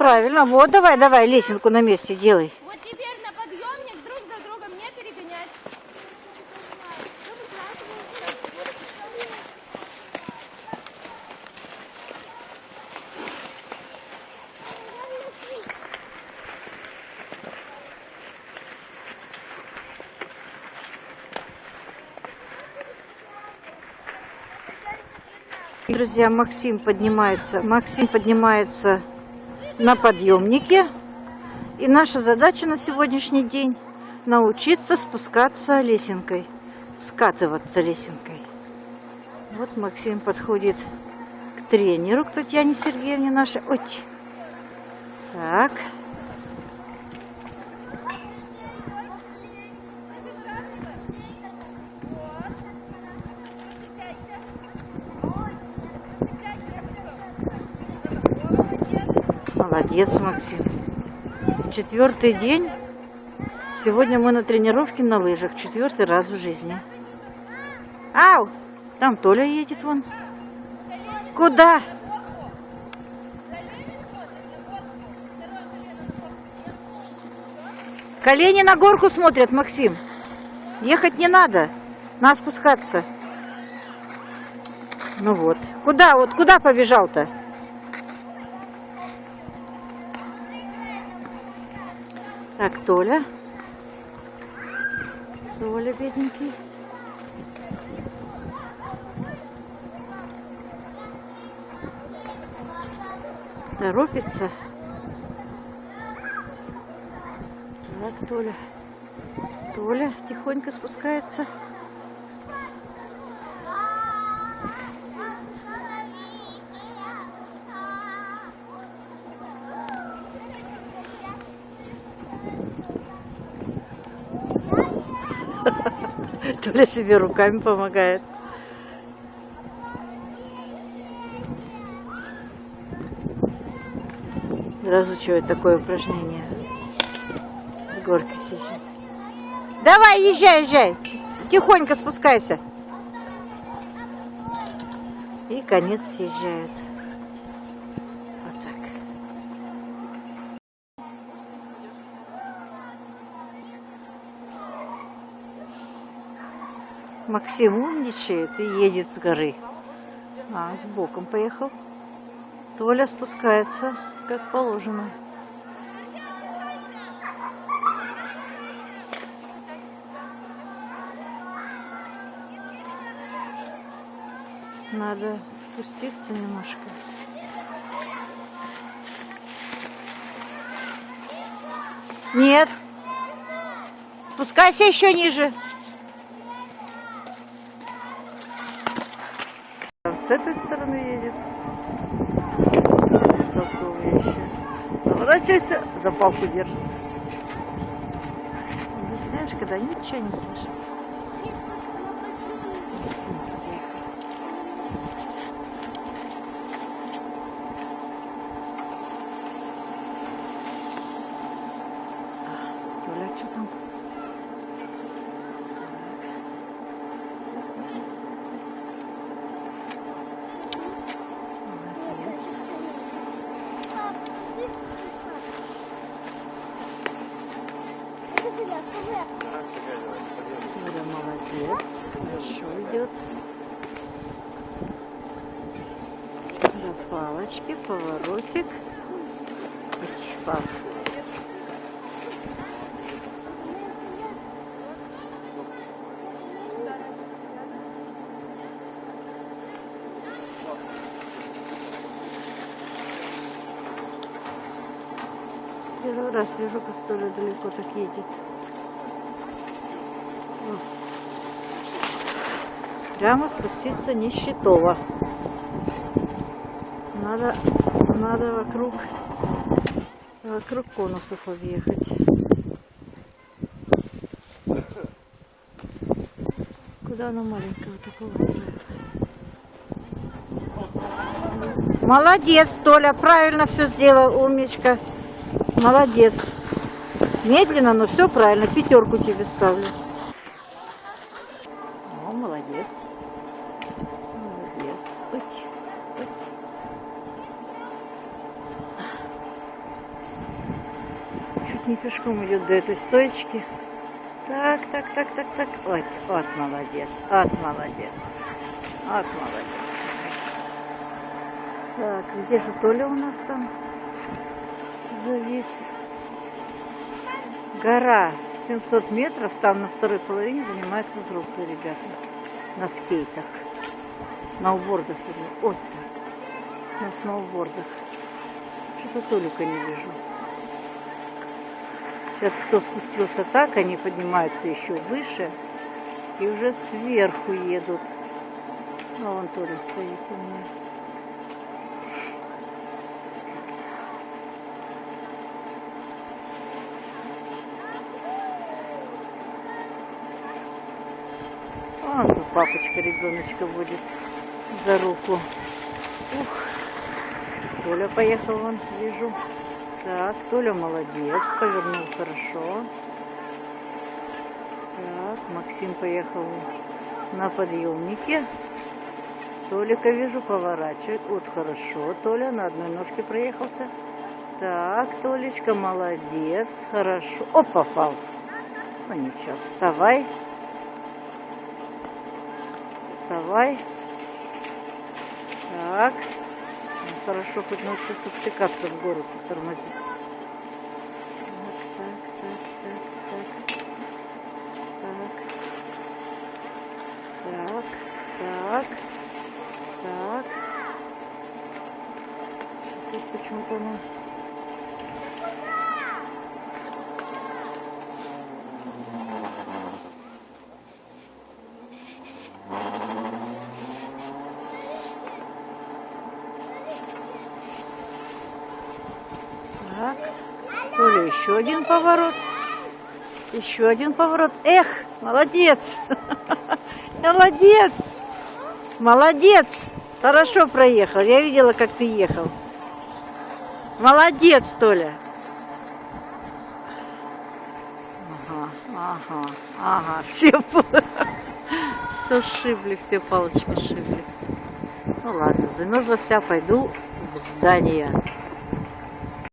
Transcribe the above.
правильно. Вот, давай, давай, лесенку на месте делай. Вот теперь на подъемник друг за другом не перегонять. Друзья, Максим поднимается. Максим поднимается на подъемнике. И наша задача на сегодняшний день научиться спускаться лесенкой, скатываться лесенкой. Вот Максим подходит к тренеру, к Татьяне Сергеевне нашей. Ой. Так. Молодец, Максим. Четвертый день. Сегодня мы на тренировке на лыжах. Четвертый раз в жизни. Ау! Там Толя едет вон. Куда? Колени на горку смотрят, Максим. Ехать не надо. Надо спускаться. Ну вот. Куда? Вот куда побежал-то? Так, Толя. Толя, бедненький. Торопится. Так, Толя. Толя тихонько спускается. Толя себе руками помогает. Разучивает такое упражнение. С горки съезжай. Давай, езжай, езжай. Тихонько спускайся. И конец съезжает. Вот так. Максим умничает и едет с горы. А, с боком поехал. Толя спускается, как положено. Надо спуститься немножко. Нет. Спускайся еще ниже. С этой стороны едет. Столковый еще. Поворачивайся, за палку держится. Объясняешь, когда ничего не слышит. А, Толя, что там? Молодец. Толя молодец. Хорошо идет. До палочки, поворотик. Пап. Первый раз вижу, как Толя далеко так едет. Прямо спуститься не счетово. Надо, надо вокруг, вокруг конусов объехать. Куда она маленького такого? Молодец, Толя, правильно все сделал, умничка. Молодец. Медленно, но все правильно. Пятерку тебе ставлю. О, молодец. Молодец. Уть, уть. не пешком идет до этой стоечки. Так, так, так, так, так. Вот, вот молодец, вот молодец. Вот молодец. Так, где же Толя у нас там завис? Гора 700 метров, там на второй половине занимаются взрослые ребята на скейтах, на убордах. вернее. Вот так, на сноубордах. Что-то Толика не вижу. Сейчас кто спустился так, они поднимаются еще выше и уже сверху едут. А вон Толя стоит у меня. Папочка ребеночка будет за руку. Ух. Толя поехал вон, вижу. Так, Толя молодец, повернул хорошо. Так, Максим поехал на подъемнике. Толика вижу, поворачивает. Вот хорошо. Толя на одной ножке проехался. Так, Толечка, молодец, хорошо. О, попал. Ну ничего, вставай. Вставай. Так. Ну, Хорошо, хоть научился втыкаться в гору, тормозить. Так, так, так, так. Так. Так, так, так. Почему-то оно... Толя, еще один поворот. Еще один поворот. Эх, молодец. Молодец. Молодец. Хорошо проехал. Я видела, как ты ехал. Молодец, Толя. Ага, ага, ага. Все, все сшибли, все палочки сшибли. Ну ладно, замерзла вся, пойду в здание.